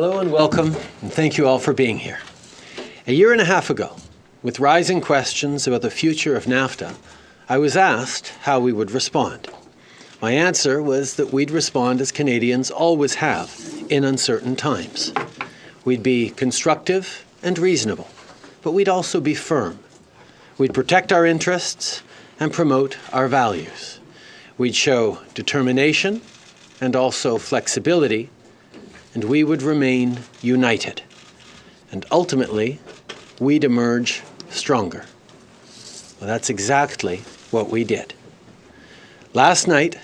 Hello and welcome, and thank you all for being here. A year and a half ago, with rising questions about the future of NAFTA, I was asked how we would respond. My answer was that we'd respond as Canadians always have in uncertain times. We'd be constructive and reasonable, but we'd also be firm. We'd protect our interests and promote our values. We'd show determination and also flexibility, and we would remain united. And ultimately, we'd emerge stronger. Well, that's exactly what we did. Last night,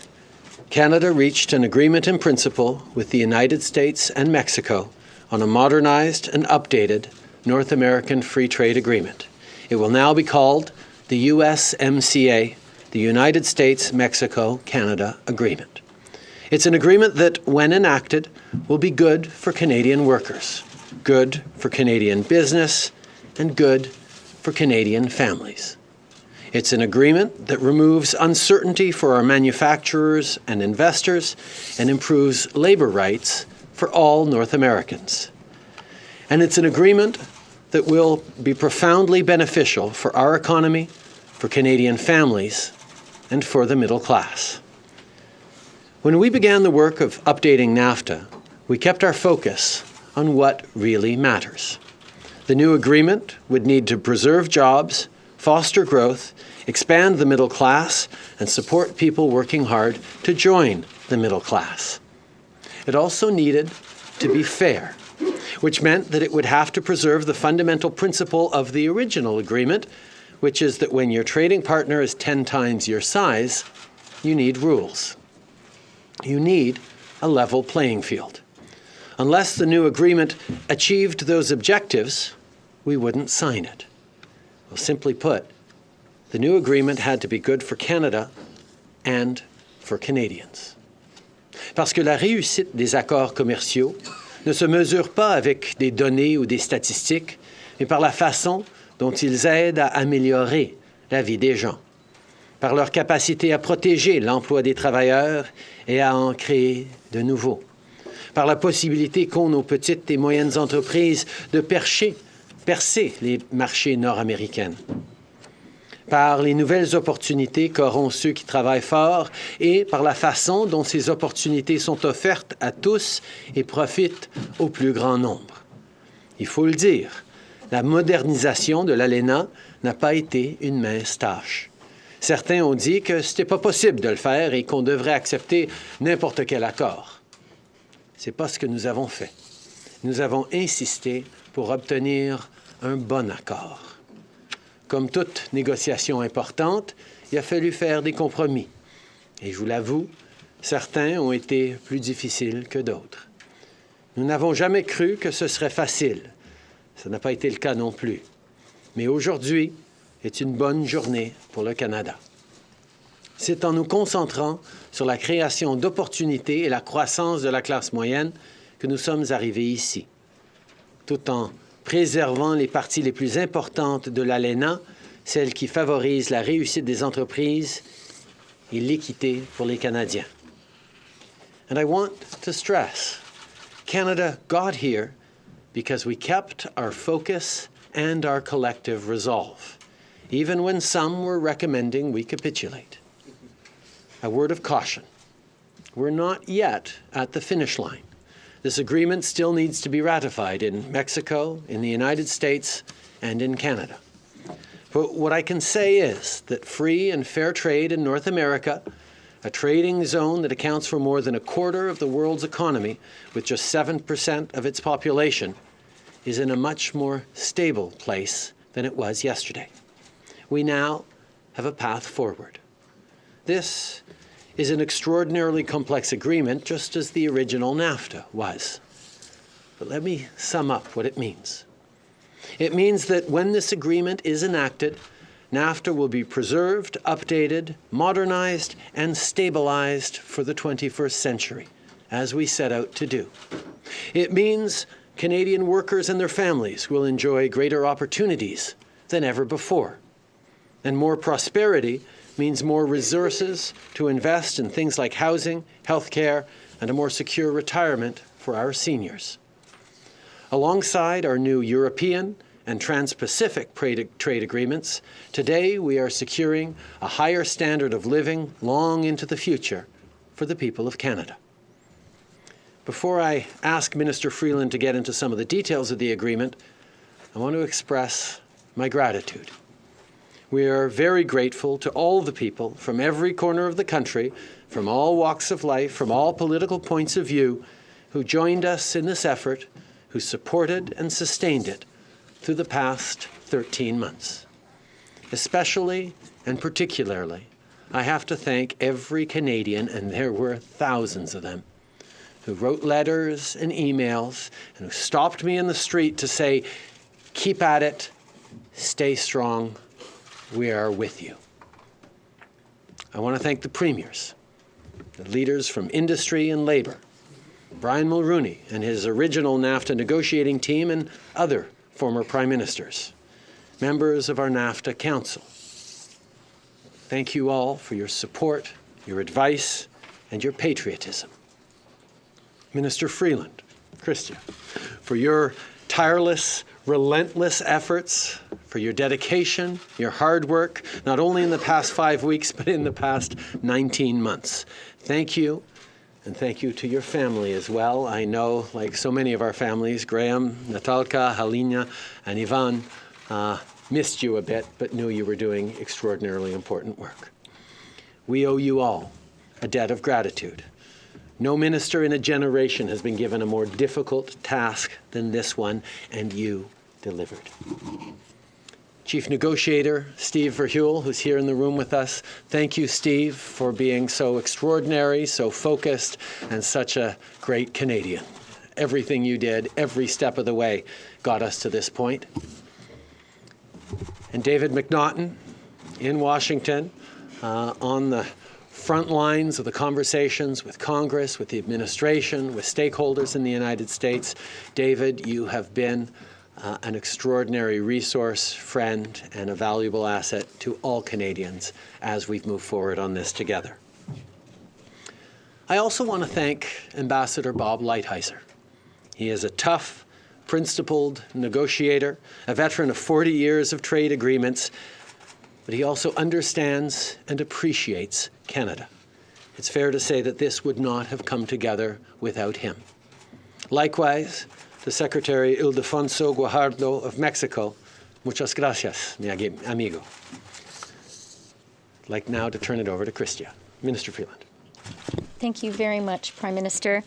Canada reached an agreement in principle with the United States and Mexico on a modernized and updated North American Free Trade Agreement. It will now be called the USMCA, the United States-Mexico-Canada Agreement. It's an agreement that, when enacted, will be good for Canadian workers, good for Canadian business, and good for Canadian families. It's an agreement that removes uncertainty for our manufacturers and investors and improves labor rights for all North Americans. And it's an agreement that will be profoundly beneficial for our economy, for Canadian families, and for the middle class. When we began the work of updating NAFTA, we kept our focus on what really matters. The new agreement would need to preserve jobs, foster growth, expand the middle class, and support people working hard to join the middle class. It also needed to be fair which meant that it would have to preserve the fundamental principle of the original agreement, which is that when your trading partner is 10 times your size, you need rules. You need a level playing field. Unless the new agreement achieved those objectives, we wouldn't sign it. Well, simply put, the new agreement had to be good for Canada and for Canadians. Parce que la réussite des accords commerciaux ne se mesurent pas avec des données ou des statistiques, mais par la façon dont ils aident à améliorer la vie des gens, par leur capacité à protéger l'emploi des travailleurs et à en créer de nouveaux, par la possibilité qu'ont nos petites et moyennes entreprises de percher, percer les marchés nord-américains par les nouvelles opportunités qu'auront ceux qui travaillent fort et par la façon dont ces opportunités sont offertes à tous et profitent au plus grand nombre. Il faut le dire, la modernisation de l'ALENA n'a pas été une mince tâche. Certains ont dit que ce n'était pas possible de le faire et qu'on devrait accepter n'importe quel accord. Ce n'est pas ce que nous avons fait. Nous avons insisté pour obtenir un bon accord. Comme toute négociation importante, il a fallu faire des compromis. Et je vous l'avoue, certains ont été plus difficiles que d'autres. Nous n'avons jamais cru que ce serait facile. Ça n'a pas été le cas non plus. Mais aujourd'hui est une bonne journée pour le Canada. C'est en nous concentrant sur la création d'opportunités et la croissance de la classe moyenne que nous sommes arrivés ici, tout en préservant les parties les plus importantes de l'ALENA, celles qui favorisent la réussite des entreprises et l'équité pour les Canadiens. And I want to stress, Canada got here because we kept our focus and our collective resolve, even when some were recommending we capitulate. A word of caution. We're not yet at the finish line. This agreement still needs to be ratified in Mexico, in the United States, and in Canada. But what I can say is that free and fair trade in North America, a trading zone that accounts for more than a quarter of the world's economy with just 7% of its population, is in a much more stable place than it was yesterday. We now have a path forward. This is an extraordinarily complex agreement, just as the original NAFTA was. But let me sum up what it means. It means that when this agreement is enacted, NAFTA will be preserved, updated, modernized, and stabilized for the 21st century, as we set out to do. It means Canadian workers and their families will enjoy greater opportunities than ever before. And more prosperity means more resources to invest in things like housing, health care, and a more secure retirement for our seniors. Alongside our new European and Trans-Pacific trade agreements, today we are securing a higher standard of living long into the future for the people of Canada. Before I ask Minister Freeland to get into some of the details of the agreement, I want to express my gratitude. We are very grateful to all the people from every corner of the country, from all walks of life, from all political points of view, who joined us in this effort, who supported and sustained it through the past 13 months. Especially and particularly, I have to thank every Canadian, and there were thousands of them, who wrote letters and emails and who stopped me in the street to say, keep at it, stay strong, we are with you. I want to thank the premiers, the leaders from industry and labor, Brian Mulroney and his original NAFTA negotiating team and other former prime ministers, members of our NAFTA Council. Thank you all for your support, your advice, and your patriotism. Minister Freeland, Chrystia, for your tireless, relentless efforts, for your dedication, your hard work, not only in the past five weeks, but in the past 19 months. Thank you, and thank you to your family as well. I know, like so many of our families, Graham, Natalka, Halina, and Ivan uh, missed you a bit, but knew you were doing extraordinarily important work. We owe you all a debt of gratitude. No minister in a generation has been given a more difficult task than this one, and you delivered. Chief Negotiator Steve Verheul, who's here in the room with us. Thank you, Steve, for being so extraordinary, so focused, and such a great Canadian. Everything you did, every step of the way, got us to this point. And David McNaughton in Washington uh, on the front lines of the conversations with Congress, with the administration, with stakeholders in the United States. David, you have been uh, an extraordinary resource, friend, and a valuable asset to all Canadians as we've moved forward on this together. I also want to thank Ambassador Bob Lighthizer. He is a tough, principled negotiator, a veteran of 40 years of trade agreements, but he also understands and appreciates Canada. It's fair to say that this would not have come together without him. Likewise, the Secretary Ildefonso Guajardo of Mexico, muchas gracias, mi amigo. I'd like now to turn it over to Chrystia. Minister Freeland. Thank you very much, Prime Minister.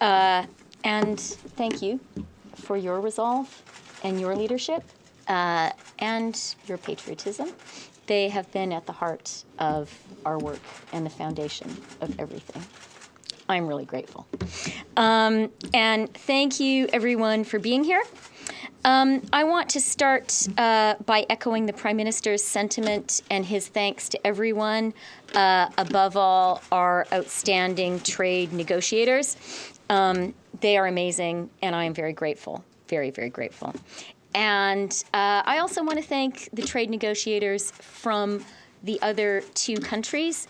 Uh, and thank you for your resolve and your leadership uh, and your patriotism. They have been at the heart of our work and the foundation of everything. I'm really grateful. Um, and thank you, everyone, for being here. Um, I want to start uh, by echoing the Prime Minister's sentiment and his thanks to everyone, uh, above all, our outstanding trade negotiators. Um, they are amazing, and I am very grateful, very, very grateful. And uh, I also want to thank the trade negotiators from the other two countries.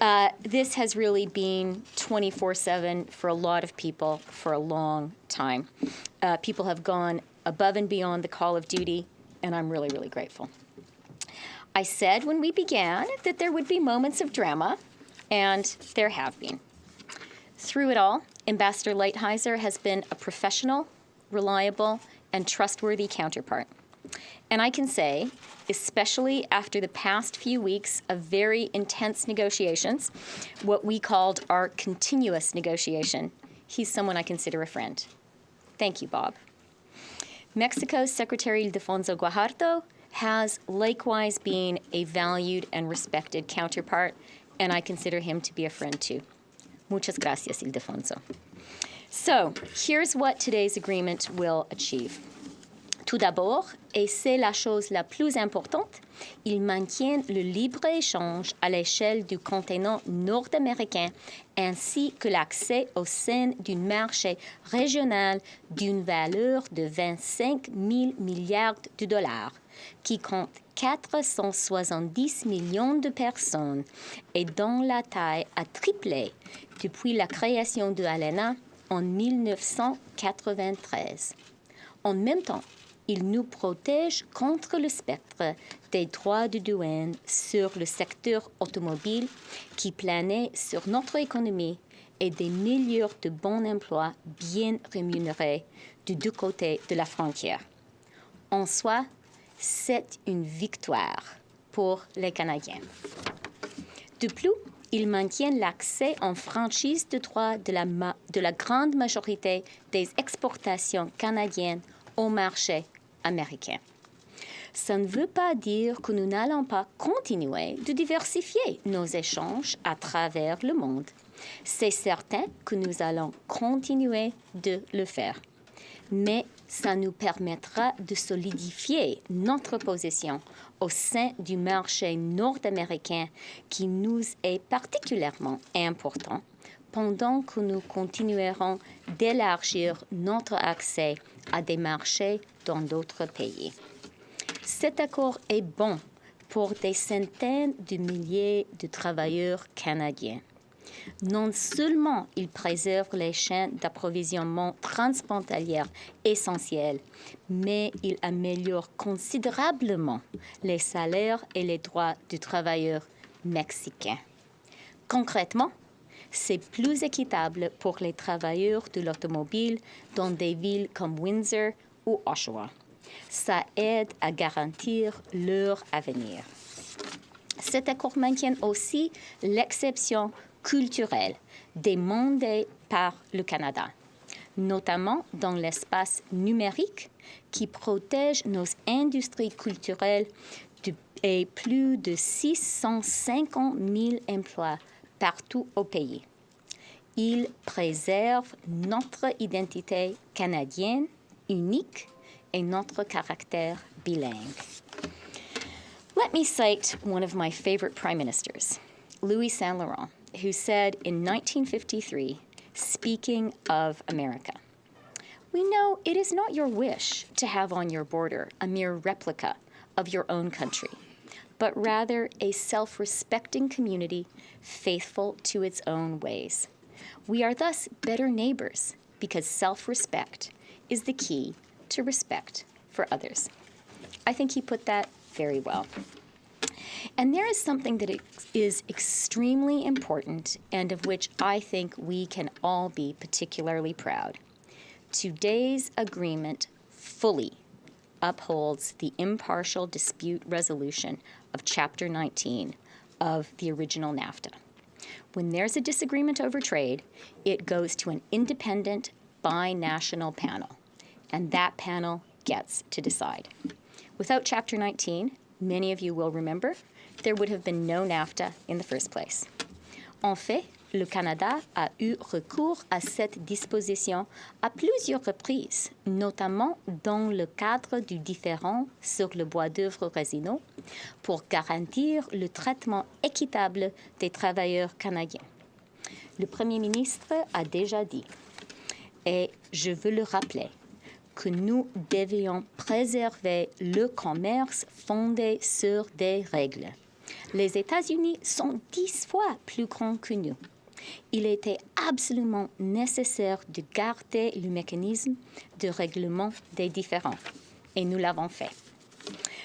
Uh, this has really been 24-7 for a lot of people for a long time. Uh, people have gone above and beyond the call of duty, and I'm really, really grateful. I said when we began that there would be moments of drama, and there have been. Through it all, Ambassador Lighthizer has been a professional, reliable, and trustworthy counterpart. And I can say, especially after the past few weeks of very intense negotiations, what we called our continuous negotiation, he's someone I consider a friend. Thank you, Bob. Mexico's Secretary Ildefonso Guajardo has likewise been a valued and respected counterpart, and I consider him to be a friend too. Muchas gracias, Ildefonso. So here's what today's agreement will achieve. Tout d'abord, et c'est la chose la plus importante, il maintient le libre-échange à l'échelle du continent nord-américain ainsi que l'accès au sein d'un marché régional d'une valeur de 25 000 milliards de dollars, qui compte 470 millions de personnes et dont la taille a triplé depuis la création de ALENA en 1993. En même temps, il nous protège contre le spectre des droits de douane sur le secteur automobile qui planait sur notre économie et des milliers de bons emplois bien rémunérés du deux côtés de la frontière. En soi, c'est une victoire pour les Canadiens. De plus, ils maintiennent l'accès en franchise de droit de la, de la grande majorité des exportations canadiennes au marché américain. Ça ne veut pas dire que nous n'allons pas continuer de diversifier nos échanges à travers le monde. C'est certain que nous allons continuer de le faire. Mais ça nous permettra de solidifier notre position au sein du marché nord-américain qui nous est particulièrement important pendant que nous continuerons d'élargir notre accès à des marchés dans d'autres pays. Cet accord est bon pour des centaines de milliers de travailleurs canadiens. Non seulement il préserve les chaînes d'approvisionnement transfrontalières essentielles, mais il améliore considérablement les salaires et les droits des travailleurs mexicains. Concrètement, c'est plus équitable pour les travailleurs de l'automobile dans des villes comme Windsor ou Oshawa. Ça aide à garantir leur avenir. Cet accord maintient aussi l'exception culturelle demandée par le Canada, notamment dans l'espace numérique qui protège nos industries culturelles et plus de 650 000 emplois partout au pays. Il préserve notre identité canadienne unique et notre caractère bilingue. Let me cite one of my favorite prime ministers, Louis Saint Laurent, who said in 1953, speaking of America, We know it is not your wish to have on your border a mere replica of your own country but rather a self respecting community faithful to its own ways. We are thus better neighbors because self respect is the key to respect for others. I think he put that very well. And there is something that is extremely important and of which I think we can all be particularly proud. Today's agreement fully upholds the impartial dispute resolution of Chapter 19 of the original NAFTA. When there's a disagreement over trade, it goes to an independent binational panel, and that panel gets to decide. Without Chapter 19, many of you will remember, there would have been no NAFTA in the first place. En fait, le Canada a eu recours à cette disposition à plusieurs reprises, notamment dans le cadre du différend sur le bois d'œuvre résineux, pour garantir le traitement équitable des travailleurs canadiens. Le Premier ministre a déjà dit, et je veux le rappeler, que nous devions préserver le commerce fondé sur des règles. Les États-Unis sont dix fois plus grands que nous il était absolument nécessaire de garder le mécanisme de règlement des différends. Et nous l'avons fait.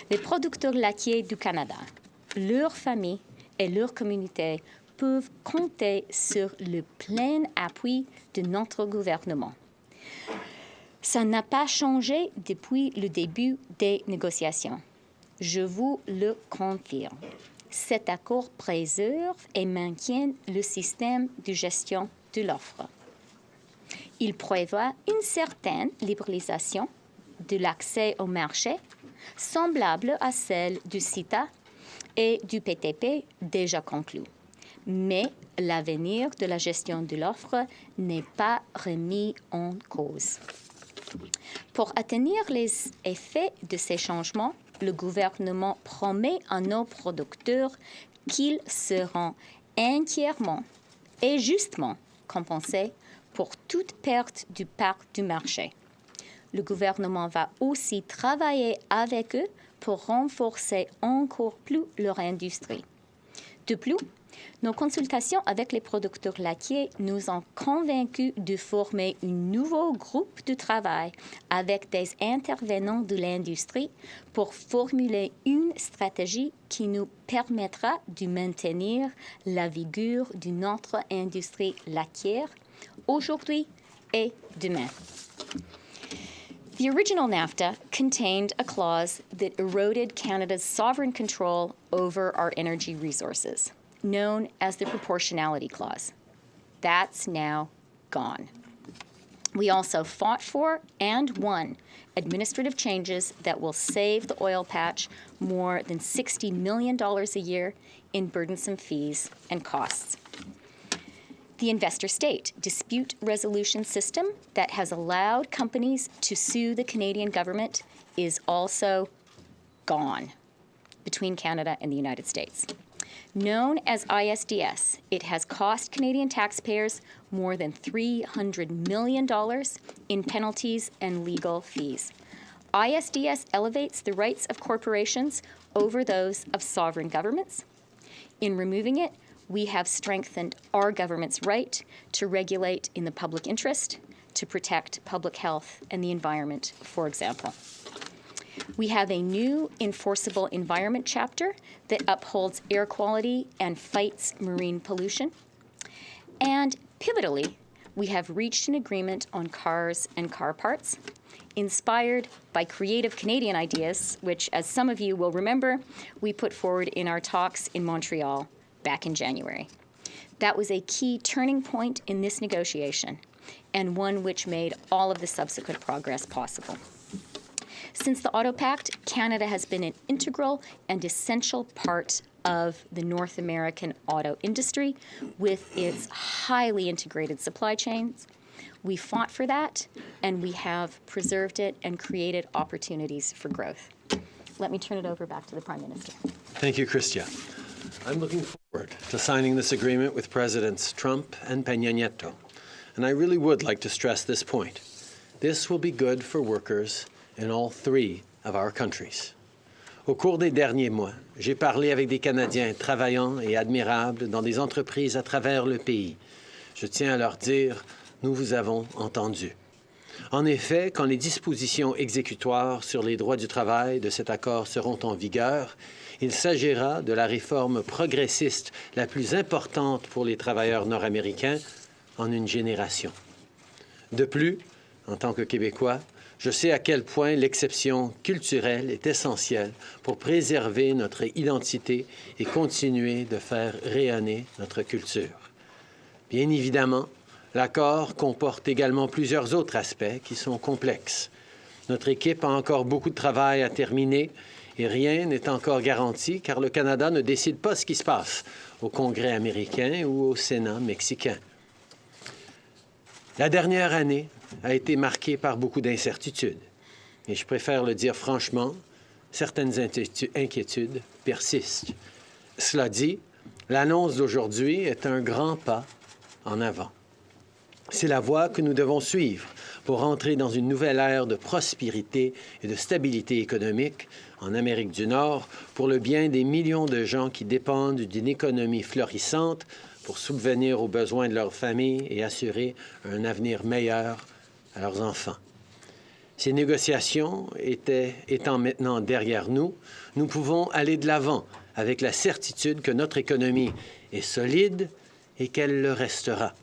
Les producteurs laitiers du Canada, leurs familles et leurs communautés peuvent compter sur le plein appui de notre gouvernement. Ça n'a pas changé depuis le début des négociations. Je vous le confirme cet accord préserve et maintient le système de gestion de l'offre. Il prévoit une certaine libéralisation de l'accès au marché, semblable à celle du CITA et du PTP déjà conclu. Mais l'avenir de la gestion de l'offre n'est pas remis en cause. Pour atteindre les effets de ces changements, le gouvernement promet à nos producteurs qu'ils seront entièrement et justement compensés pour toute perte du parc du marché. Le gouvernement va aussi travailler avec eux pour renforcer encore plus leur industrie. De plus, Nos consultations avec les producteurs laitiers nous ont convaincus de former un nouveau groupe de travail avec des intervenants de l'industrie pour formuler une stratégie qui nous permettra de maintenir la vigueur de notre industrie laitière aujourd'hui et demain. The original NAFTA contained a clause that eroded Canada's sovereign control over our energy resources, known as the Proportionality Clause. That's now gone. We also fought for and won administrative changes that will save the oil patch more than $60 million a year in burdensome fees and costs the investor state dispute resolution system that has allowed companies to sue the Canadian government is also gone between Canada and the United States. Known as ISDS, it has cost Canadian taxpayers more than $300 million in penalties and legal fees. ISDS elevates the rights of corporations over those of sovereign governments. In removing it, we have strengthened our government's right to regulate in the public interest, to protect public health and the environment, for example. We have a new enforceable environment chapter that upholds air quality and fights marine pollution. And pivotally, we have reached an agreement on cars and car parts, inspired by creative Canadian ideas, which, as some of you will remember, we put forward in our talks in Montreal back in January. That was a key turning point in this negotiation and one which made all of the subsequent progress possible. Since the Auto Pact, Canada has been an integral and essential part of the North American auto industry with its highly integrated supply chains. We fought for that, and we have preserved it and created opportunities for growth. Let me turn it over back to the Prime Minister. Thank you, Chrystia. I'm looking forward to signing this agreement with Presidents Trump and Peña Nieto. And I really would like to stress this point. This will be good for workers in all three of our countries. Au cours des derniers mois, j'ai parlé avec des Canadiens travaillants et admirables dans des entreprises à travers le pays. Je tiens à leur dire, nous vous avons entendu. En effet, quand les dispositions exécutoires sur les droits du travail de cet accord seront en vigueur, il s'agira de la réforme progressiste la plus importante pour les travailleurs nord-américains en une génération. De plus, en tant que Québécois, je sais à quel point l'exception culturelle est essentielle pour préserver notre identité et continuer de faire rayonner notre culture. Bien évidemment, l'accord comporte également plusieurs autres aspects qui sont complexes. Notre équipe a encore beaucoup de travail à terminer et rien n'est encore garanti car le Canada ne décide pas ce qui se passe au Congrès américain ou au Sénat mexicain. La dernière année a été marquée par beaucoup d'incertitudes. Et je préfère le dire franchement, certaines inquiétudes persistent. Cela dit, l'annonce d'aujourd'hui est un grand pas en avant. C'est la voie que nous devons suivre pour entrer dans une nouvelle ère de prospérité et de stabilité économique en Amérique du Nord pour le bien des millions de gens qui dépendent d'une économie florissante pour subvenir aux besoins de leur famille et assurer un avenir meilleur à leurs enfants. Ces négociations étant maintenant derrière nous, nous pouvons aller de l'avant avec la certitude que notre économie est solide et qu'elle le restera,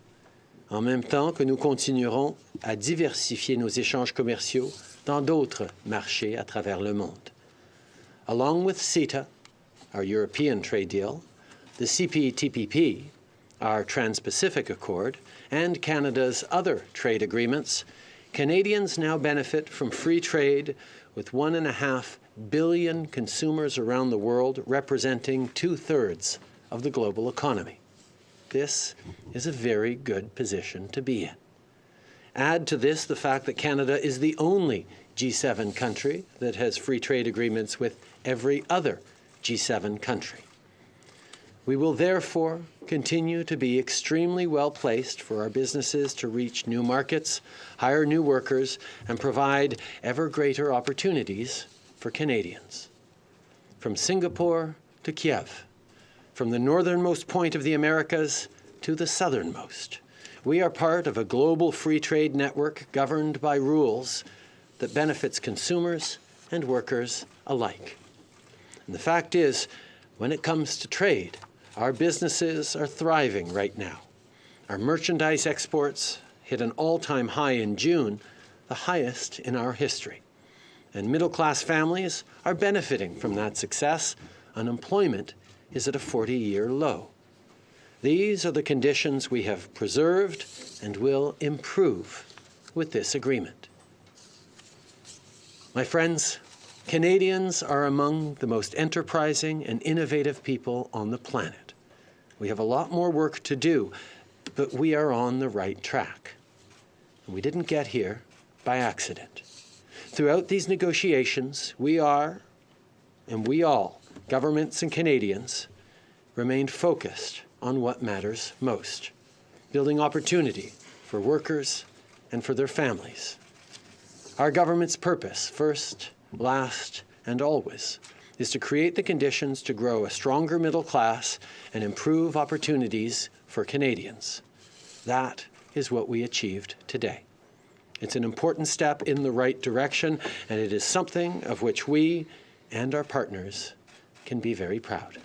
en même temps que nous continuerons à diversifier nos échanges commerciaux dans d'autres marchés à travers le monde. Along with CETA, our European trade deal, the CPTPP, our Trans-Pacific Accord, and Canada's other trade agreements, Canadians now benefit from free trade with one and a half billion consumers around the world, representing two-thirds of the global economy. This is a very good position to be in. Add to this the fact that Canada is the only G7 country that has free trade agreements with every other G7 country. We will therefore continue to be extremely well placed for our businesses to reach new markets, hire new workers, and provide ever greater opportunities for Canadians. From Singapore to Kiev, from the northernmost point of the Americas to the southernmost. We are part of a global free trade network governed by rules that benefits consumers and workers alike. And the fact is, when it comes to trade, our businesses are thriving right now. Our merchandise exports hit an all time high in June, the highest in our history. And middle class families are benefiting from that success. Unemployment is at a 40 year low. These are the conditions we have preserved and will improve with this agreement. My friends, Canadians are among the most enterprising and innovative people on the planet. We have a lot more work to do, but we are on the right track. And we didn't get here by accident. Throughout these negotiations, we are, and we all, governments and Canadians, remained focused on what matters most building opportunity for workers and for their families. Our government's purpose, first, last, and always, is to create the conditions to grow a stronger middle class and improve opportunities for Canadians. That is what we achieved today. It's an important step in the right direction, and it is something of which we and our partners can be very proud.